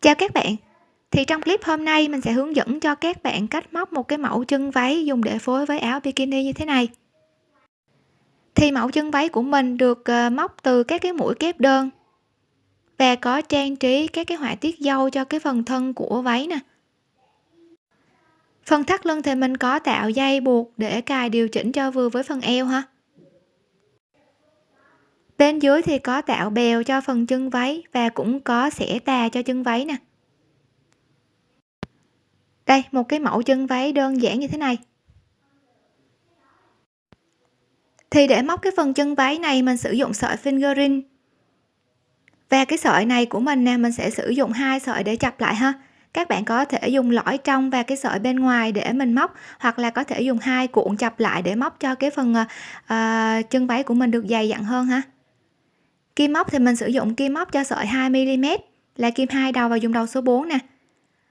Chào các bạn. Thì trong clip hôm nay, mình sẽ hướng dẫn cho các bạn cách móc một cái mẫu chân váy dùng để phối với áo bikini như thế này. Thì mẫu chân váy của mình được ờ, móc từ các cái mũi kép đơn và có trang trí các cái họa tiết dâu cho cái phần thân của váy nè. Phần thắt lưng thì mình có tạo dây buộc để cài điều chỉnh cho vừa với phần eo ha bên dưới thì có tạo bèo cho phần chân váy và cũng có xẻ tà cho chân váy nè. Đây một cái mẫu chân váy đơn giản như thế này. Thì để móc cái phần chân váy này mình sử dụng sợi fingering và cái sợi này của mình nè mình sẽ sử dụng hai sợi để chập lại ha. Các bạn có thể dùng lõi trong và cái sợi bên ngoài để mình móc hoặc là có thể dùng hai cuộn chập lại để móc cho cái phần uh, chân váy của mình được dày dặn hơn ha kim móc thì mình sử dụng kim móc cho sợi 2 mm là kim hai đầu và dùng đầu số 4 nè.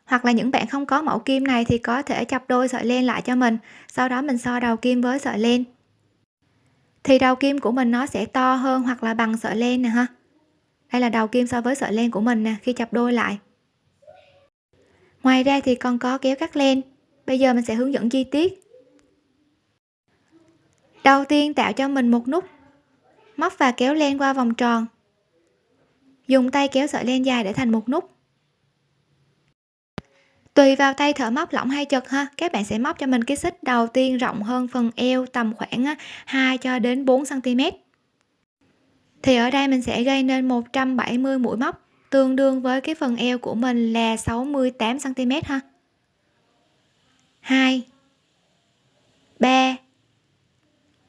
Hoặc là những bạn không có mẫu kim này thì có thể chập đôi sợi len lại cho mình, sau đó mình so đầu kim với sợi len. Thì đầu kim của mình nó sẽ to hơn hoặc là bằng sợi len nè ha. Đây là đầu kim so với sợi len của mình nè, khi chập đôi lại. Ngoài ra thì còn có kéo cắt len. Bây giờ mình sẽ hướng dẫn chi tiết. Đầu tiên tạo cho mình một nút móc và kéo len qua vòng tròn. Dùng tay kéo sợi len dài để thành một nút. Tùy vào tay thợ móc lỏng hay chật ha, các bạn sẽ móc cho mình cái xích đầu tiên rộng hơn phần eo tầm khoảng 2 cho đến 4 cm thì ở đây mình sẽ gây nên 170 mũi móc, tương đương với cái phần eo của mình là 68 cm ha. 2 3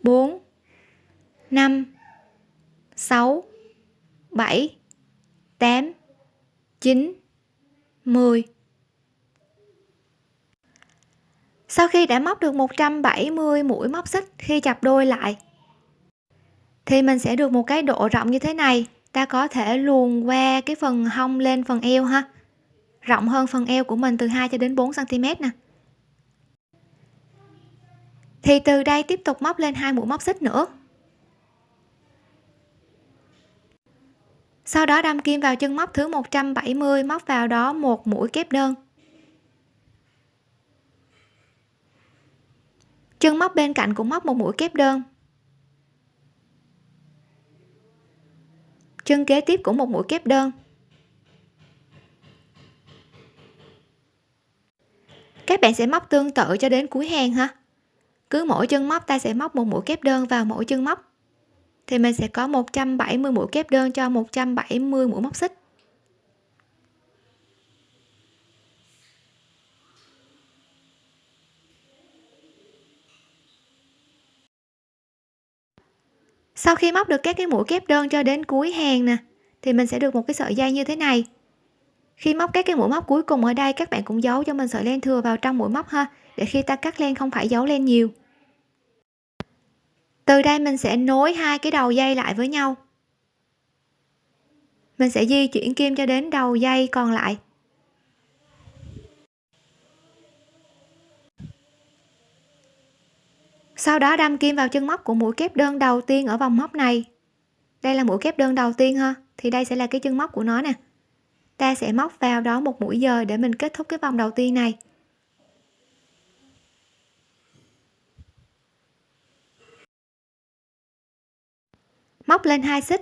4 5 6 7 8 9 10 sau khi đã móc được 170 mũi móc xích khi chập đôi lại, thì mình sẽ được một cái độ rộng như thế này. Ta có thể luồn qua cái phần hông lên phần eo ha. Rộng hơn phần eo của mình từ 2 cho đến 4 cm nè. Thì từ đây tiếp tục móc lên hai mũi móc xích nữa. Sau đó đâm kim vào chân móc thứ 170 móc vào đó một mũi kép đơn. Chân móc bên cạnh cũng móc một mũi kép đơn. Chân kế tiếp cũng một mũi kép đơn. Các bạn sẽ móc tương tự cho đến cuối hàng ha. Cứ mỗi chân móc ta sẽ móc một mũi kép đơn vào mỗi chân móc thì mình sẽ có 170 mũi kép đơn cho 170 mũi móc xích. Sau khi móc được các cái mũi kép đơn cho đến cuối hàng nè, thì mình sẽ được một cái sợi dây như thế này. Khi móc các cái mũi móc cuối cùng ở đây, các bạn cũng giấu cho mình sợi len thừa vào trong mũi móc ha, để khi ta cắt len không phải giấu len nhiều từ đây mình sẽ nối hai cái đầu dây lại với nhau. Mình sẽ di chuyển kim cho đến đầu dây còn lại. Sau đó đâm kim vào chân móc của mũi kép đơn đầu tiên ở vòng móc này. Đây là mũi kép đơn đầu tiên ha, thì đây sẽ là cái chân móc của nó nè. Ta sẽ móc vào đó một mũi dời để mình kết thúc cái vòng đầu tiên này. Móc lên hai xích.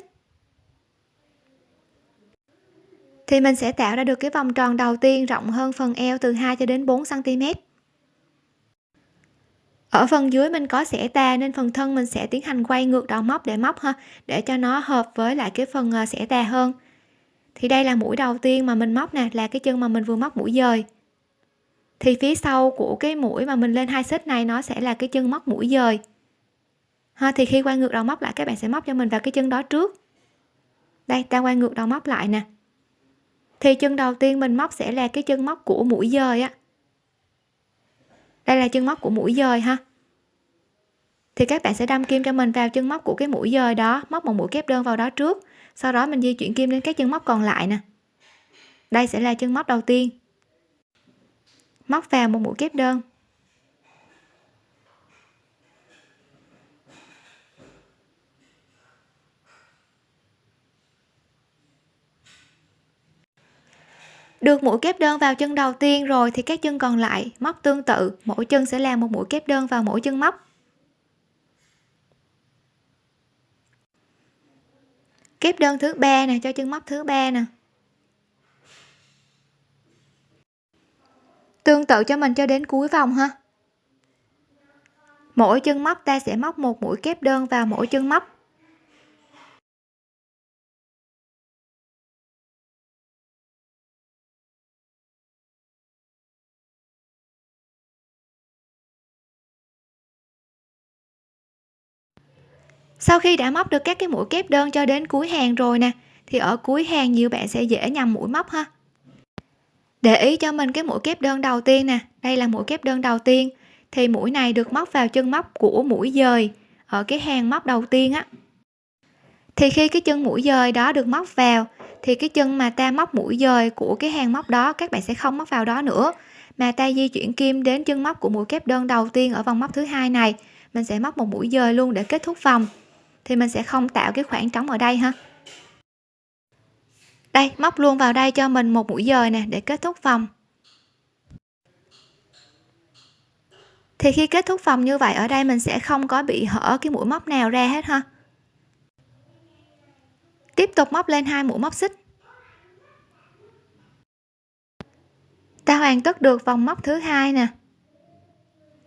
Thì mình sẽ tạo ra được cái vòng tròn đầu tiên rộng hơn phần eo từ 2 cho đến 4 cm ở phần dưới mình có xẻ tà nên phần thân mình sẽ tiến hành quay ngược đầu móc để móc ha để cho nó hợp với lại cái phần ờ, xẻ tà hơn. Thì đây là mũi đầu tiên mà mình móc nè là cái chân mà mình vừa móc mũi dời. Thì phía sau của cái mũi mà mình lên hai xích này nó sẽ là cái chân móc mũi dời ha thì khi quay ngược đầu móc lại, các bạn sẽ móc cho mình vào cái chân đó trước. Đây, ta quay ngược đầu móc lại nè. Thì chân đầu tiên mình móc sẽ là cái chân móc của mũi dời á. Đây là chân móc của mũi dời ha. Thì các bạn sẽ đâm kim cho mình vào chân móc của cái mũi dời đó, móc một mũi kép đơn vào đó trước. Sau đó mình di chuyển kim lên các chân móc còn lại nè. Đây sẽ là chân móc đầu tiên. Móc vào một mũi kép đơn. Được mũi kép đơn vào chân đầu tiên rồi thì các chân còn lại, móc tương tự. Mỗi chân sẽ làm một mũi kép đơn vào mỗi chân móc. Kép đơn thứ ba nè, cho chân móc thứ ba nè. Tương tự cho mình cho đến cuối vòng ha. Mỗi chân móc ta sẽ móc một mũi kép đơn vào mỗi chân móc. Sau khi đã móc được các cái mũi kép đơn cho đến cuối hàng rồi nè, thì ở cuối hàng nhiều bạn sẽ dễ nhầm mũi móc ha. Để ý cho mình cái mũi kép đơn đầu tiên nè, đây là mũi kép đơn đầu tiên, thì mũi này được móc vào chân móc của mũi dời ở cái hàng móc đầu tiên á. Thì khi cái chân mũi dời đó được móc vào, thì cái chân mà ta móc mũi dời của cái hàng móc đó, các bạn sẽ không móc vào đó nữa. Mà ta di chuyển kim đến chân móc của mũi kép đơn đầu tiên ở vòng móc thứ hai này, mình sẽ móc một mũi dời luôn để kết thúc vòng thì mình sẽ không tạo cái khoảng trống ở đây ha. Đây, móc luôn vào đây cho mình một mũi dời nè, để kết thúc vòng. Thì khi kết thúc vòng như vậy, ở đây mình sẽ không có bị hở cái mũi móc nào ra hết ha. Tiếp tục móc lên hai mũi móc xích. Ta hoàn tất được vòng móc thứ hai nè.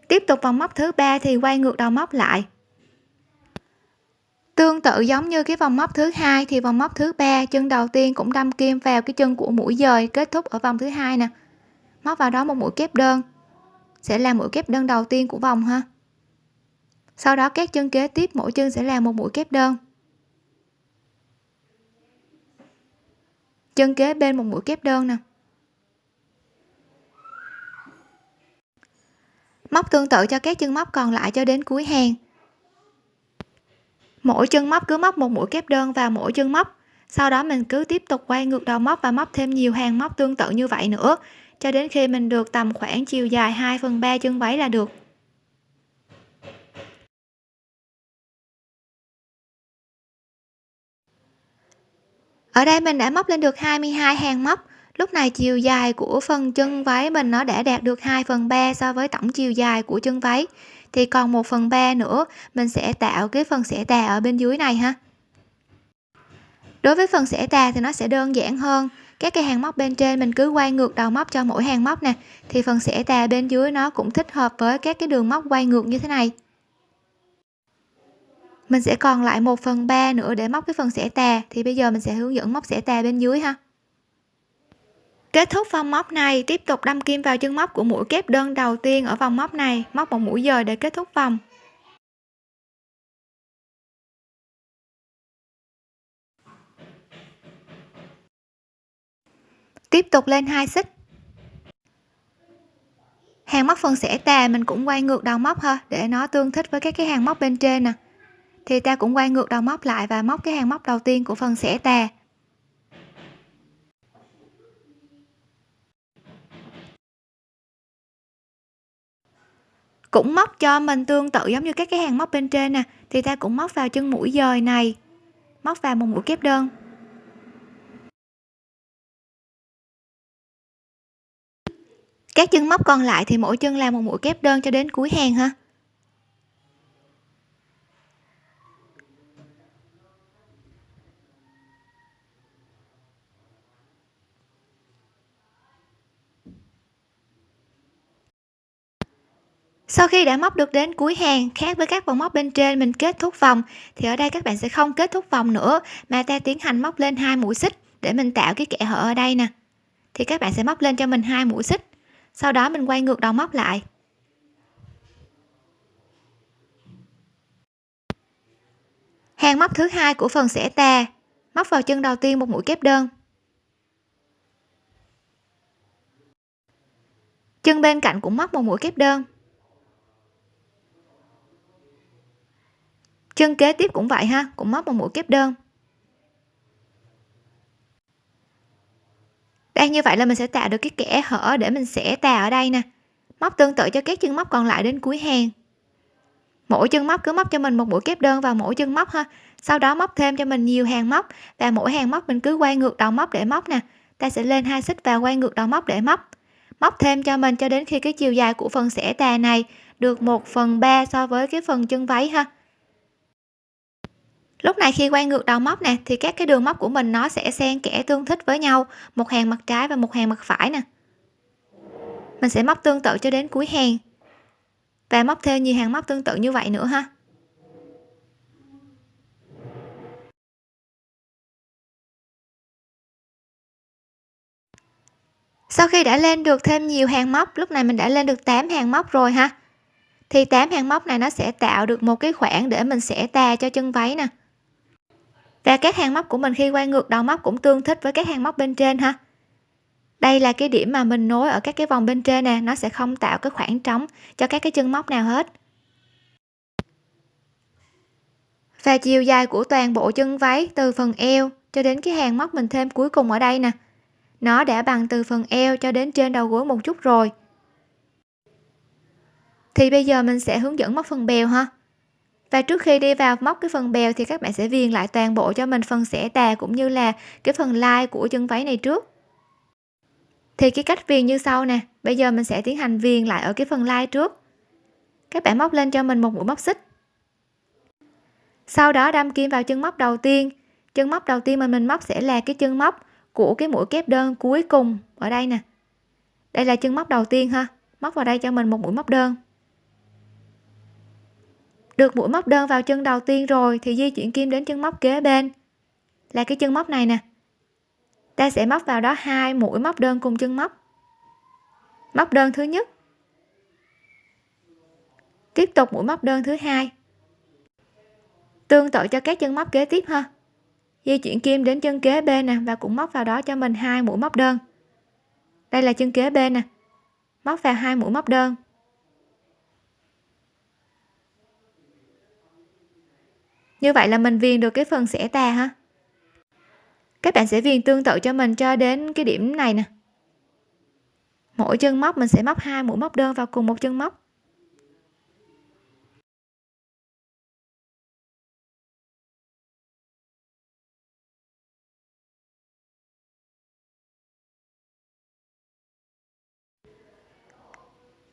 Tiếp tục vòng móc thứ ba thì quay ngược đầu móc lại tương tự giống như cái vòng móc thứ hai thì vòng móc thứ ba, chân đầu tiên cũng đâm kim vào cái chân của mũi dời kết thúc ở vòng thứ hai nè. Móc vào đó một mũi kép đơn. Sẽ là mũi kép đơn đầu tiên của vòng ha. Sau đó các chân kế tiếp, mỗi chân sẽ là một mũi kép đơn. Chân kế bên một mũi kép đơn nè. Móc tương tự cho các chân móc còn lại cho đến cuối hàng mỗi chân móc cứ móc một mũi kép đơn vào mỗi chân móc. Sau đó mình cứ tiếp tục quay ngược đầu móc và móc thêm nhiều hàng móc tương tự như vậy nữa, cho đến khi mình được tầm khoảng chiều dài 2 phần 3 chân váy là được. Ở đây mình đã móc lên được 22 hàng móc lúc này chiều dài của phần chân váy mình nó đã đạt được 2 phần 3 so với tổng chiều dài của chân váy. Thì còn 1 phần 3 nữa, mình sẽ tạo cái phần xẻ tà ở bên dưới này ha. Đối với phần xẻ tà thì nó sẽ đơn giản hơn. Các cái hàng móc bên trên mình cứ quay ngược đầu móc cho mỗi hàng móc nè. Thì phần xẻ tà bên dưới nó cũng thích hợp với các cái đường móc quay ngược như thế này. Mình sẽ còn lại 1 phần 3 nữa để móc cái phần xẻ tà. Thì bây giờ mình sẽ hướng dẫn móc xẻ tà bên dưới ha kết thúc vòng móc này, tiếp tục đâm kim vào chân móc của mũi kép đơn đầu tiên ở vòng móc này. Móc một mũi dời để kết thúc vòng. Tiếp tục lên hai xích. Hàng móc phần xẻ tà mình cũng quay ngược đầu móc ha, để nó tương thích với các cái hàng móc bên trên nè. Thì ta cũng quay ngược đầu móc lại và móc cái hàng móc đầu tiên của phần xẻ tà cũng móc cho mình tương tự giống như các cái hàng móc bên trên nè. Thì ta cũng móc vào chân mũi dời này. Móc vào một mũi kép đơn. Các chân móc còn lại thì mỗi chân làm một mũi kép đơn cho đến cuối hàng ha. Sau khi đã móc được đến cuối hàng khác với các vòng móc bên trên, mình kết thúc vòng. Thì ở đây các bạn sẽ không kết thúc vòng nữa, mà ta tiến hành móc lên hai mũi xích để mình tạo cái kẽ hở ở đây nè. Thì các bạn sẽ móc lên cho mình hai mũi xích. Sau đó mình quay ngược đầu móc lại. Hàng móc thứ hai của phần xẻ tà. Móc vào chân đầu tiên một mũi kép đơn. Chân bên cạnh cũng móc một mũi kép đơn. Chân kế tiếp cũng vậy ha, cũng móc một mũi kép đơn. Đây, như vậy là mình sẽ tạo được cái kẽ hở để mình sẽ tà ở đây nè. Móc tương tự cho các chân móc còn lại đến cuối hàng. Mỗi chân móc cứ móc cho mình một mũi kép đơn vào mỗi chân móc ha. Sau đó móc thêm cho mình nhiều hàng móc và mỗi hàng móc mình cứ quay ngược đầu móc để móc nè. Ta sẽ lên hai xích và quay ngược đầu móc để móc. Móc thêm cho mình cho đến khi cái chiều dài của phần xẻ tà này được 1 phần 3 so với cái phần chân váy ha lúc này khi quay ngược đầu móc nè, thì các cái đường móc của mình nó sẽ xen kẽ tương thích với nhau, một hàng mặt trái và một hàng mặt phải nè. Mình sẽ móc tương tự cho đến cuối hàng. Và móc thêm nhiều hàng móc tương tự như vậy nữa ha. Sau khi đã lên được thêm nhiều hàng móc, lúc này mình đã lên được 8 hàng móc rồi ha. Thì 8 hàng móc này nó sẽ tạo được một cái khoảng để mình sẽ tà cho chân váy nè và các hàng móc của mình khi quay ngược đầu móc cũng tương thích với các hàng móc bên trên ha. Đây là cái điểm mà mình nối ở các cái vòng bên trên nè, nó sẽ không tạo cái khoảng trống cho các cái chân móc nào hết. Và chiều dài của toàn bộ chân váy, từ phần eo cho đến cái hàng móc mình thêm cuối cùng ở đây nè, nó đã bằng từ phần eo cho đến trên đầu gối một chút rồi. Thì bây giờ mình sẽ hướng dẫn móc phần bèo ha và trước khi đi vào móc cái phần bèo thì các bạn sẽ viền lại toàn bộ cho mình phần xẻ tà cũng như là cái phần lai của chân váy này trước. Thì cái cách viền như sau nè, bây giờ mình sẽ tiến hành viền lại ở cái phần lai trước. Các bạn móc lên cho mình một mũi móc xích. Sau đó đâm kim vào chân móc đầu tiên. Chân móc đầu tiên mà mình móc sẽ là cái chân móc của cái mũi kép đơn cuối cùng ở đây nè. Đây là chân móc đầu tiên ha, móc vào đây cho mình một mũi móc đơn được mũi móc đơn vào chân đầu tiên rồi thì di chuyển kim đến chân móc kế bên. Là cái chân móc này nè. Ta sẽ móc vào đó hai mũi móc đơn cùng chân móc. Móc đơn thứ nhất. Tiếp tục mũi móc đơn thứ hai. Tương tự cho các chân móc kế tiếp ha. Di chuyển kim đến chân kế bên nè và cũng móc vào đó cho mình hai mũi móc đơn. Đây là chân kế bên nè. Móc vào hai mũi móc đơn. Như vậy là mình viền được cái phần xẻ tà ha? Các bạn sẽ viền tương tự cho mình cho đến cái điểm này nè. Mỗi chân móc mình sẽ móc hai mũi móc đơn vào cùng một chân móc.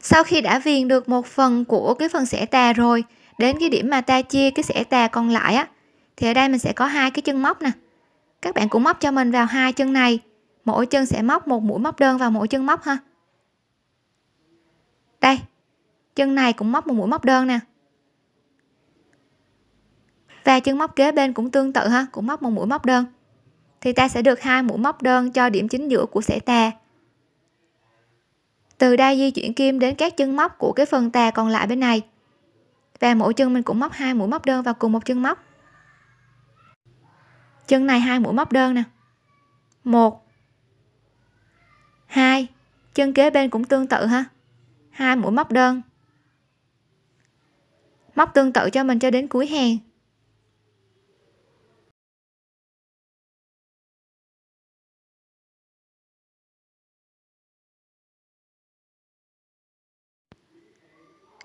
Sau khi đã viền được một phần của cái phần xẻ tà rồi đến cái điểm mà ta chia cái xẻ tà còn lại á, thì ở đây mình sẽ có hai cái chân móc nè. Các bạn cũng móc cho mình vào hai chân này, mỗi chân sẽ móc một mũi móc đơn vào mỗi chân móc ha. Đây, chân này cũng móc một mũi móc đơn nè. Và chân móc kế bên cũng tương tự ha, cũng móc một mũi móc đơn. Thì ta sẽ được hai mũi móc đơn cho điểm chính giữa của xẻ tà. Từ đây di chuyển kim đến các chân móc của cái phần tà còn lại bên này và mỗi chân mình cũng móc hai mũi móc đơn vào cùng một chân móc. Chân này hai mũi móc đơn nè. Một. Hai. Chân kế bên cũng tương tự ha. Hai mũi móc đơn. Móc tương tự cho mình cho đến cuối hàng.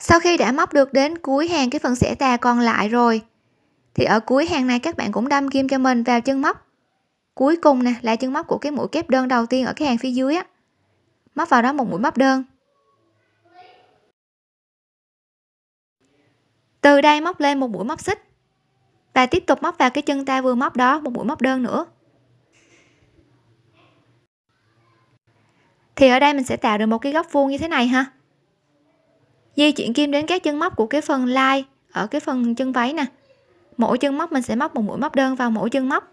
Sau khi đã móc được đến cuối hàng cái phần xẻ tà còn lại rồi, thì ở cuối hàng này các bạn cũng đâm kim cho mình vào chân móc. Cuối cùng nè, là chân móc của cái mũi kép đơn đầu tiên ở cái hàng phía dưới á. Móc vào đó một mũi móc đơn. Từ đây móc lên một mũi móc xích. Và tiếp tục móc vào cái chân ta vừa móc đó một mũi móc đơn nữa. Thì ở đây mình sẽ tạo được một cái góc vuông như thế này ha di chuyển kim đến các chân móc của cái phần lai ở cái phần chân váy nè. Mỗi chân móc mình sẽ móc một mũi móc đơn vào mỗi chân móc.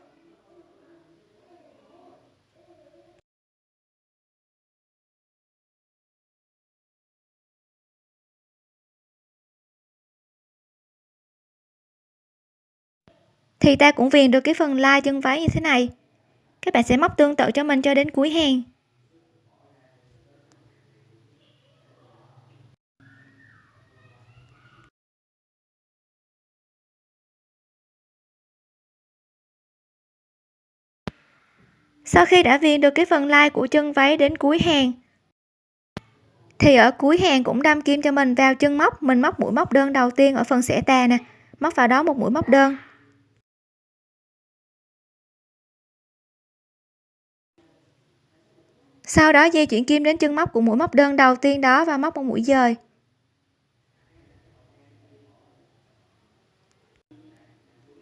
Thì ta cũng viền được cái phần lai chân váy như thế này. Các bạn sẽ móc tương tự cho mình cho đến cuối hàng. Sau khi đã viền được cái phần lai của chân váy đến cuối hàng, thì ở cuối hàng cũng đâm kim cho mình vào chân móc. Mình móc mũi móc đơn đầu tiên ở phần xẻ tà nè, móc vào đó một mũi móc đơn. Sau đó di chuyển kim đến chân móc của mũi móc đơn đầu tiên đó và móc một mũi dời.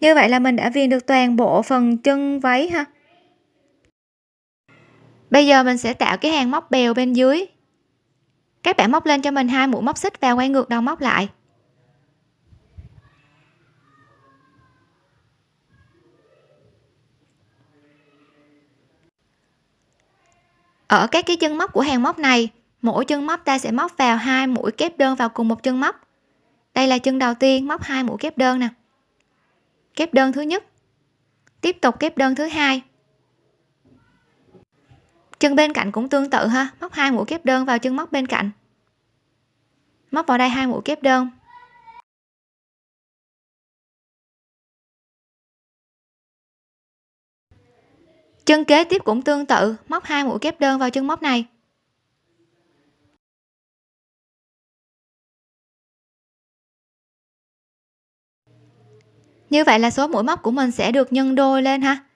Như vậy là mình đã viền được toàn bộ phần chân váy ha bây giờ mình sẽ tạo cái hàng móc bèo bên dưới. Các bạn móc lên cho mình hai mũi móc xích và quay ngược đầu móc lại. Ở các cái chân móc của hàng móc này, mỗi chân móc ta sẽ móc vào hai mũi kép đơn vào cùng một chân móc. Đây là chân đầu tiên móc hai mũi kép đơn nè. Kép đơn thứ nhất. Tiếp tục kép đơn thứ hai chân bên cạnh cũng tương tự ha. Móc hai mũi kép đơn vào chân móc bên cạnh. Móc vào đây hai mũi kép đơn. Chân kế tiếp cũng tương tự. Móc hai mũi kép đơn vào chân móc này. Như vậy là số mũi móc của mình sẽ được nhân đôi lên ha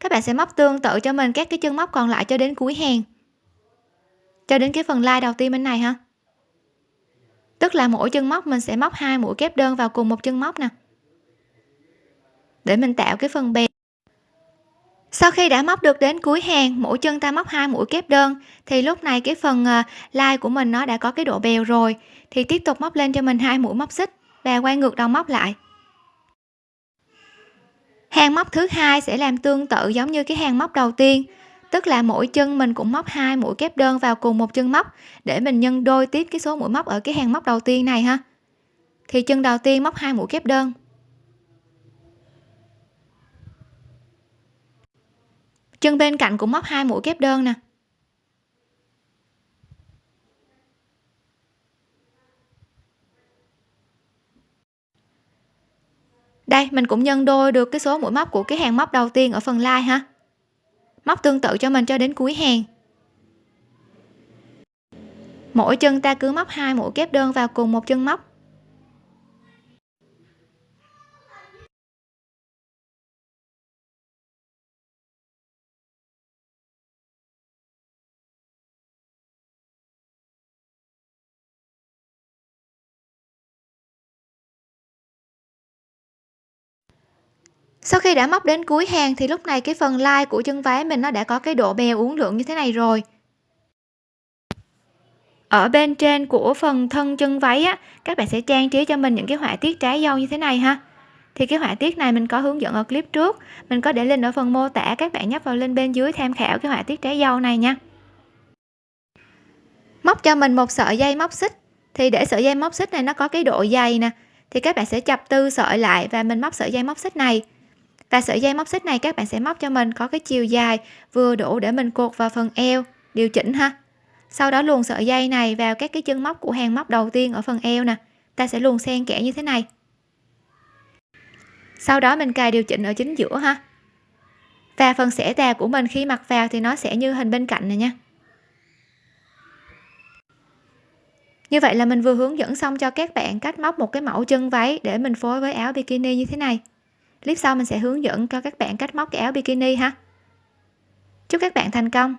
các bạn sẽ móc tương tự cho mình các cái chân móc còn lại cho đến cuối hàng. Cho đến cái phần lai đầu tiên bên này ha. Tức là mỗi chân móc mình sẽ móc hai mũi kép đơn vào cùng một chân móc nè. Để mình tạo cái phần bè. Sau khi đã móc được đến cuối hàng, mỗi chân ta móc hai mũi kép đơn, thì lúc này cái phần ờ, lai của mình nó đã có cái độ bèo rồi. Thì tiếp tục móc lên cho mình hai mũi móc xích và quay ngược đầu móc lại hàng móc thứ hai sẽ làm tương tự giống như cái hàng móc đầu tiên. Tức là mỗi chân mình cũng móc hai mũi kép đơn vào cùng một chân móc để mình nhân đôi tiếp cái số mũi móc ở cái hàng móc đầu tiên này ha. Thì chân đầu tiên móc hai mũi kép đơn. Chân bên cạnh cũng móc hai mũi kép đơn nè. Đây, mình cũng nhân đôi được cái số mũi móc của cái hàng móc đầu tiên ở phần lai ha móc tương tự cho mình cho đến cuối hàng. Mỗi chân ta cứ móc hai mũi kép đơn vào cùng một chân móc. Sau khi đã móc đến cuối hàng thì lúc này cái phần lai của chân váy mình nó đã có cái độ bèo uốn lượn như thế này rồi. Ở bên trên của phần thân chân váy á, các bạn sẽ trang trí cho mình những cái họa tiết trái dâu như thế này ha. Thì cái họa tiết này mình có hướng dẫn ở clip trước. Mình có để link ở phần mô tả, các bạn nhấp vào link bên dưới tham khảo cái họa tiết trái dâu này nha. Móc cho mình một sợi dây móc xích. Thì để sợi dây móc xích này nó có cái độ dày nè, thì các bạn sẽ chập tư sợi lại và mình móc sợi dây móc xích này và sợi dây móc xích này các bạn sẽ móc cho mình có cái chiều dài vừa đủ để mình cột vào phần eo. Điều chỉnh ha. Sau đó luồn sợi dây này vào các cái chân móc của hàng móc đầu tiên ở phần eo nè. Ta sẽ luồn xen kẽ như thế này. Sau đó mình cài điều chỉnh ở chính giữa ha. Và phần xẻ tà của mình khi mặc vào thì nó sẽ như hình bên cạnh này nha. Như vậy là mình vừa hướng dẫn xong cho các bạn cách móc một cái mẫu chân váy để mình phối với áo bikini như thế này clip sau mình sẽ hướng dẫn cho các bạn cách móc cái áo bikini ha. Chúc các bạn thành công.